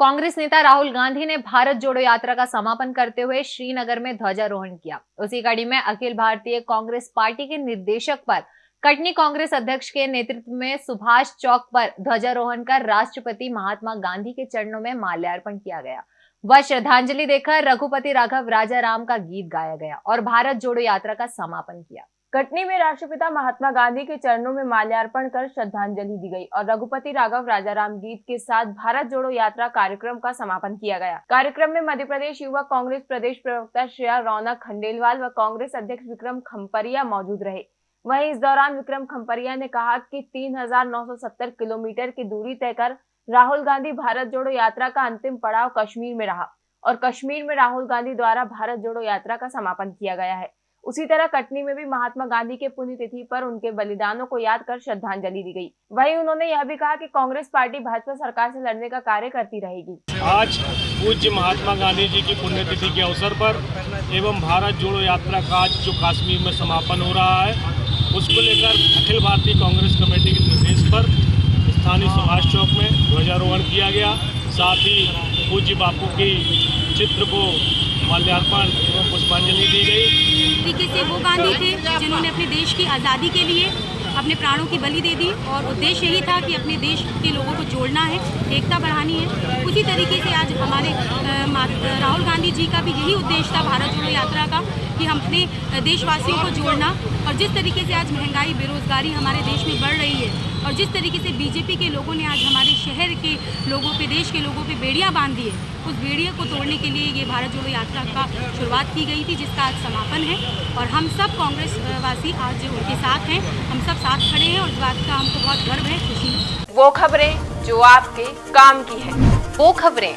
कांग्रेस नेता राहुल गांधी ने भारत जोड़ो यात्रा का समापन करते हुए श्रीनगर में ध्वजारोहण किया। उसी कड़ी में अखिल भारतीय कांग्रेस पार्टी के निर्देशक पर कटनी कांग्रेस अध्यक्ष के नेतृत्व में सुभाष चौक पर ध्वजारोहण कर राष्ट्रपति महात्मा गांधी के चरणों में माल्यार्पण किया गया। व श्रद्धांजलि देकर रघुपति राघव राजा राम का गीत गाया गया और भारत जोड़ो यात्रा का समापन किया। कटनी में राष्ट्रपिता महात्मा गांधी के चरणों में माल्यार्पण कर श्रद्धांजलि दी गई और रघुपति राघव राजाराम गीत के साथ भारत जोड़ो यात्रा कार्यक्रम का समापन किया गया। कार्यक्रम में मध्य प्रदेश युवा कांग्रेस प्रदेश प्रवक्ता श्रेया रौनक खंडेलवाल व कांग्रेस अध्यक्ष विक्रम खम्परिया मौजूद रहे। वहीं इस दौरान विक्रम खम्परिया ने कहा कि 3,970 किलोमीटर की दूरी तय कर राहुल गांधी भारत जोड़ो यात्रा का अंतिम पड़ाव कश्मीर में रहा और कश्मीर में राहुल गांधी द्वारा भारत जोड़ो यात्रा का समापन किया गया है। उसी तरह कटनी में भी महात्मा गांधी के पुण्यतिथि पर उनके बलिदानों को याद कर श्रद्धांजलि दी गई। वहीं उन्होंने यह भी कहा कि कांग्रेस पार्टी भाजपा सरकार से लड़ने का कार्य करती रहेगी। आज पूज्य महात्मा गांधी जी की पुण्यतिथि के अवसर पर एवं भारत जोड़ो यात्रा का आज जो कश्मीर में समापन हो रहा है, उसको लेकर अखिल भारतीय कांग्रेस कमेटी के निर्देश पर स्थानीय सुभाष चौक किया गया। साथ ही पूज्य बापू की चित्र को माल्यार्पण पुष्पांजलि दी गई। तरीके से वो गांधी थे, जिन्होंने अपने देश की आज़ादी के लिए अपने प्राणों की बलि दे दी और उद्देश्य यही था कि अपने देश के लोगों को जोड़ना है, एकता बढ़ानी है। उसी तरीके से आज हमारे राहुल गांधी जी का भी यही उद्देश्य था भारत जोड़ो यात्रा का, कि हम अपने देशवासियों को जोड़ना। और जिस तरीके से आज महँगाई, बेरोजगारी हमारे देश में बढ़ रही है और जिस तरीके से बीजेपी के लोगों ने आज हमारे शहर के लोगों पे देश के लोगों पे बेड़ियाँ बाँध दी है उस बेड़िया को तोड़ने के लिए ये भारत जोड़ो यात्रा का शुरुआत की गई थी जिसका आज समापन है। और हम सब कांग्रेस वासी आज उनके साथ हैं हम सब साथ खड़े हैं और इस बात का हमको बहुत गर्व है खुशी वो खबरें जो आपके काम की है वो खबरें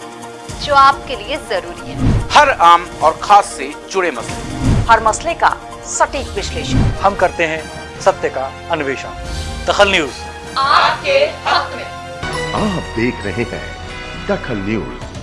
जो आपके लिए ज़रूरी है। हर आम और खास से जुड़े मसले। हर मसले का सटीक विश्लेषण। हम करते हैं सत्य का अन्वेषण। दखल न्यूज़। आपके हक में। आप देख रहे हैं दखल न्यूज़।